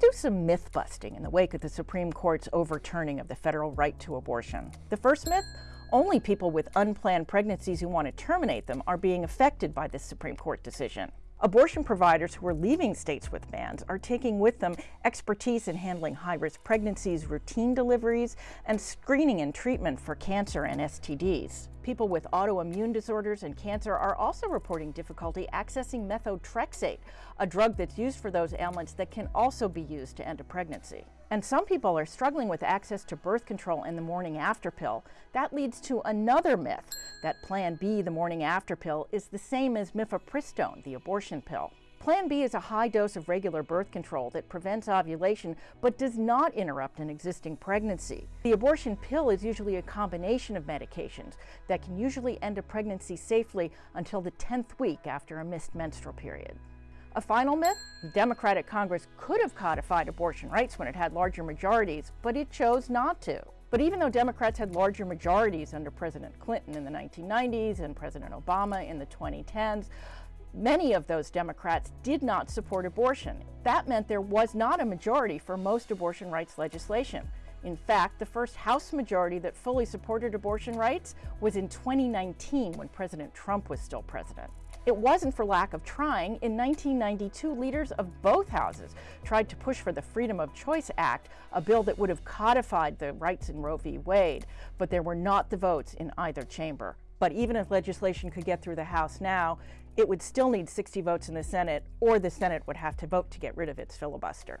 do some myth busting in the wake of the Supreme Court's overturning of the federal right to abortion. The first myth, only people with unplanned pregnancies who want to terminate them are being affected by this Supreme Court decision. Abortion providers who are leaving states with bans are taking with them expertise in handling high-risk pregnancies, routine deliveries, and screening and treatment for cancer and STDs. People with autoimmune disorders and cancer are also reporting difficulty accessing methotrexate, a drug that's used for those ailments that can also be used to end a pregnancy. And some people are struggling with access to birth control and the morning after pill. That leads to another myth that Plan B, the morning after pill, is the same as mifepristone, the abortion pill. Plan B is a high dose of regular birth control that prevents ovulation but does not interrupt an existing pregnancy. The abortion pill is usually a combination of medications that can usually end a pregnancy safely until the 10th week after a missed menstrual period. A final myth, the Democratic Congress could have codified abortion rights when it had larger majorities, but it chose not to. But even though Democrats had larger majorities under President Clinton in the 1990s and President Obama in the 2010s, Many of those Democrats did not support abortion. That meant there was not a majority for most abortion rights legislation. In fact, the first House majority that fully supported abortion rights was in 2019 when President Trump was still president. It wasn't for lack of trying. In 1992, leaders of both houses tried to push for the Freedom of Choice Act, a bill that would have codified the rights in Roe v. Wade, but there were not the votes in either chamber. But even if legislation could get through the House now, it would still need 60 votes in the Senate, or the Senate would have to vote to get rid of its filibuster.